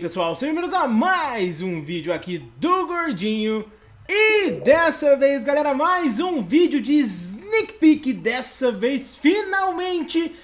pessoal, sejam bem-vindos a mais um vídeo aqui do Gordinho. E dessa vez galera, mais um vídeo de sneak peek. Dessa vez finalmente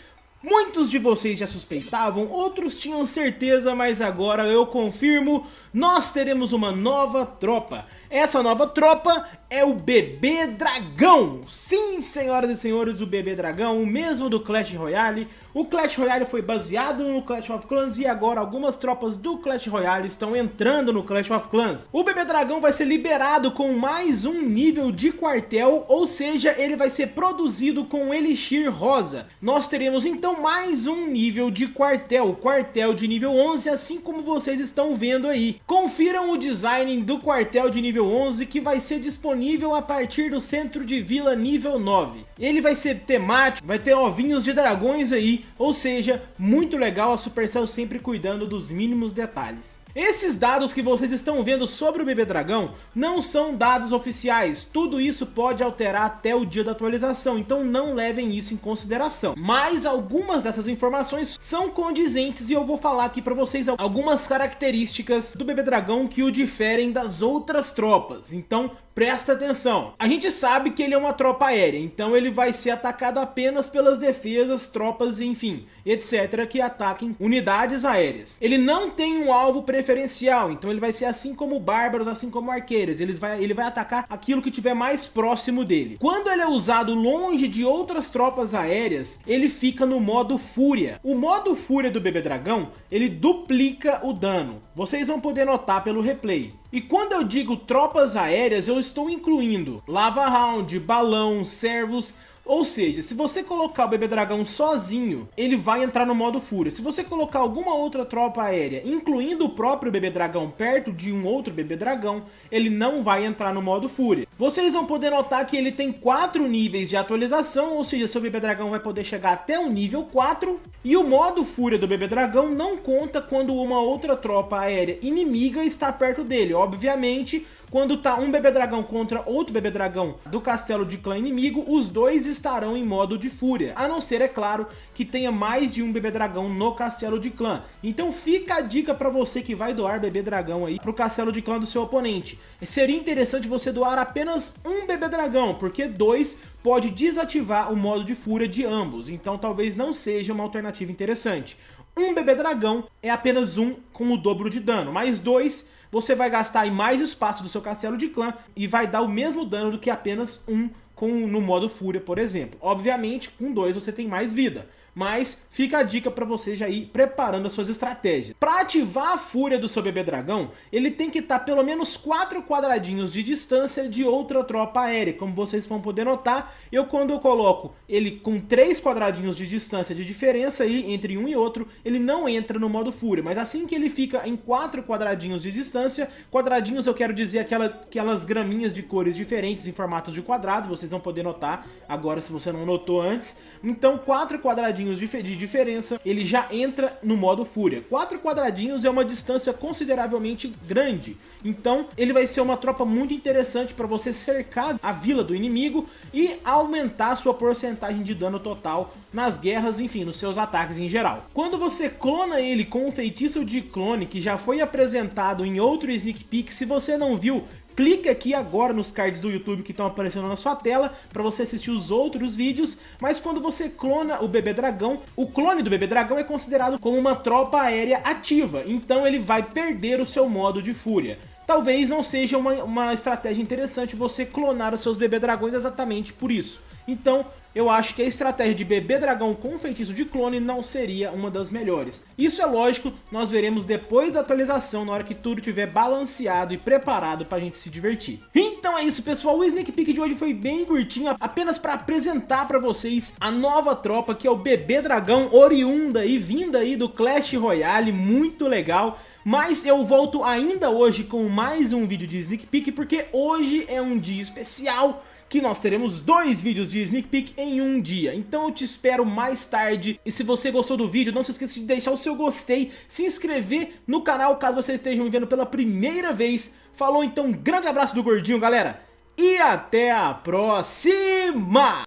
Muitos de vocês já suspeitavam, outros tinham certeza, mas agora eu confirmo, nós teremos uma nova tropa. Essa nova tropa é o Bebê Dragão. Sim, senhoras e senhores, o Bebê Dragão, o mesmo do Clash Royale. O Clash Royale foi baseado no Clash of Clans e agora algumas tropas do Clash Royale estão entrando no Clash of Clans. O Bebê Dragão vai ser liberado com mais um nível de quartel, ou seja, ele vai ser produzido com Elixir Rosa. Nós teremos então mais um nível de quartel, quartel de nível 11, assim como vocês estão vendo aí. Confiram o design do quartel de nível 11 que vai ser disponível a partir do centro de vila nível 9. Ele vai ser temático, vai ter ovinhos de dragões aí, ou seja, muito legal a Supercell sempre cuidando dos mínimos detalhes. Esses dados que vocês estão vendo sobre o Bebê Dragão não são dados oficiais, tudo isso pode alterar até o dia da atualização, então não levem isso em consideração. Mas algumas dessas informações são condizentes e eu vou falar aqui para vocês algumas características do Bebê Dragão que o diferem das outras tropas, então presta atenção. A gente sabe que ele é uma tropa aérea, então ele vai ser atacado apenas pelas defesas, tropas, enfim, etc. que ataquem unidades aéreas. Ele não tem um alvo preferencial, então ele vai ser assim como bárbaros, assim como arqueiros. Ele vai, ele vai atacar aquilo que tiver mais próximo dele. Quando ele é usado longe de outras tropas aéreas, ele fica no modo fúria. O modo fúria do bebê dragão, ele duplica o dano. Vocês vão poder notar pelo replay. E quando eu digo tropas aéreas, eu estou incluindo Lava Round, Balão, Servos, ou seja, se você colocar o Bebê Dragão sozinho, ele vai entrar no modo Fúria. Se você colocar alguma outra tropa aérea, incluindo o próprio Bebê Dragão perto de um outro Bebê Dragão, ele não vai entrar no modo Fúria. Vocês vão poder notar que ele tem 4 níveis de atualização, ou seja, seu Bebê Dragão vai poder chegar até o nível 4. E o modo Fúria do Bebê Dragão não conta quando uma outra tropa aérea inimiga está perto dele. Obviamente, quando tá um bebê dragão contra outro bebê dragão do castelo de clã inimigo, os dois estarão em modo de fúria. A não ser, é claro, que tenha mais de um bebê dragão no castelo de clã. Então fica a dica pra você que vai doar bebê dragão aí pro castelo de clã do seu oponente. Seria interessante você doar apenas um bebê dragão, porque dois pode desativar o modo de fúria de ambos. Então talvez não seja uma alternativa interessante. Um bebê dragão é apenas um com o dobro de dano, mais dois você vai gastar mais espaço do seu castelo de clã e vai dar o mesmo dano do que apenas um com, no modo Fúria, por exemplo. Obviamente, com dois você tem mais vida mas fica a dica para você já ir preparando as suas estratégias. Para ativar a fúria do seu bebê dragão, ele tem que estar tá pelo menos 4 quadradinhos de distância de outra tropa aérea, como vocês vão poder notar, eu quando eu coloco ele com 3 quadradinhos de distância de diferença aí entre um e outro, ele não entra no modo fúria, mas assim que ele fica em 4 quadradinhos de distância, quadradinhos eu quero dizer aquela, aquelas graminhas de cores diferentes em formato de quadrado, vocês vão poder notar agora se você não notou antes, então 4 quadradinhos quadradinhos de diferença, ele já entra no modo Fúria. Quatro quadradinhos é uma distância consideravelmente grande, então ele vai ser uma tropa muito interessante para você cercar a vila do inimigo e aumentar a sua porcentagem de dano total nas guerras, enfim, nos seus ataques em geral. Quando você clona ele com o feitiço de clone que já foi apresentado em outro sneak peek, se você não viu, clique aqui agora nos cards do YouTube que estão aparecendo na sua tela para você assistir os outros vídeos, mas quando você clona o bebê dragão, o clone do bebê dragão é considerado como uma tropa aérea ativa, então ele vai perder o seu modo de fúria. Talvez não seja uma, uma estratégia interessante você clonar os seus bebê dragões exatamente por isso. Então, eu acho que a estratégia de bebê dragão com feitiço de clone não seria uma das melhores. Isso é lógico, nós veremos depois da atualização, na hora que tudo estiver balanceado e preparado pra gente se divertir. Então é isso pessoal, o Sneak Peek de hoje foi bem curtinho, apenas para apresentar pra vocês a nova tropa que é o bebê dragão oriunda e vinda aí do Clash Royale, muito legal. Mas eu volto ainda hoje com mais um vídeo de Sneak Peek, porque hoje é um dia especial que nós teremos dois vídeos de sneak peek em um dia. Então eu te espero mais tarde. E se você gostou do vídeo, não se esqueça de deixar o seu gostei, se inscrever no canal caso você esteja me vendo pela primeira vez. Falou então, um grande abraço do Gordinho, galera. E até a próxima!